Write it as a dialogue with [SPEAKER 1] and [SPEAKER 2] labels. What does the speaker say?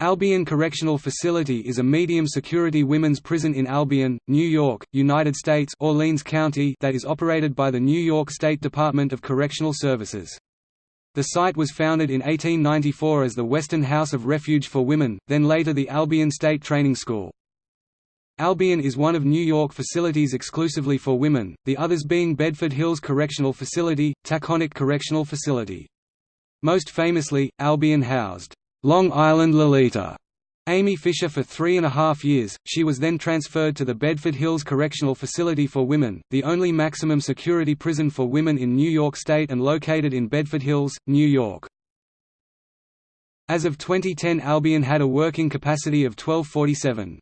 [SPEAKER 1] Albion Correctional Facility is a medium-security women's prison in Albion, New York, United States Orleans County that is operated by the New York State Department of Correctional Services. The site was founded in 1894 as the Western House of Refuge for Women, then later the Albion State Training School. Albion is one of New York facilities exclusively for women, the others being Bedford Hills Correctional Facility, Taconic Correctional Facility. Most famously, Albion housed Long Island Lolita Amy Fisher for three and a half years, she was then transferred to the Bedford Hills Correctional Facility for Women, the only maximum security prison for women in New York State and located in Bedford Hills, New York. As of 2010 Albion had a working capacity of 1247.